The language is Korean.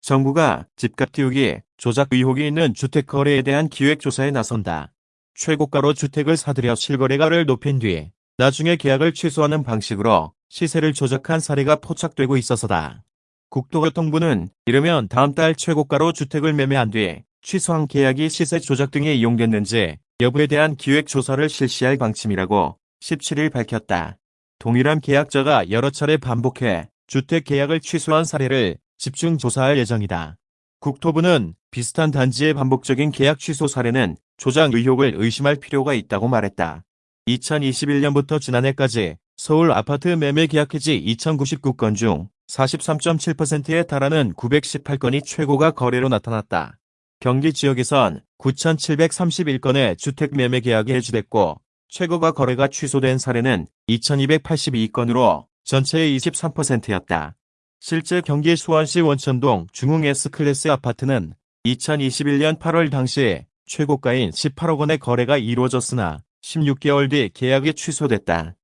정부가 집값 띄우기, 조작 의혹이 있는 주택 거래에 대한 기획조사에 나선다. 최고가로 주택을 사들여 실거래가를 높인 뒤 나중에 계약을 취소하는 방식으로 시세를 조작한 사례가 포착되고 있어서다. 국토교통부는 이르면 다음 달 최고가로 주택을 매매한 뒤 취소한 계약이 시세 조작 등에 이용됐는지 여부에 대한 기획조사를 실시할 방침이라고 17일 밝혔다. 동일한 계약자가 여러 차례 반복해 주택 계약을 취소한 사례를 집중 조사할 예정이다. 국토부는 비슷한 단지의 반복적인 계약 취소 사례는 조작 의혹을 의심할 필요가 있다고 말했다. 2021년부터 지난해까지 서울 아파트 매매 계약 해지 2099건 중 43.7%에 달하는 918건이 최고가 거래로 나타났다. 경기 지역에선 9,731건의 주택 매매 계약이 해지됐고 최고가 거래가 취소된 사례는 2,282건으로 전체의 23%였다. 실제 경기 수원시 원천동 중흥 S클래스 아파트는 2021년 8월 당시 최고가인 18억 원의 거래가 이루어졌으나 16개월 뒤 계약이 취소됐다.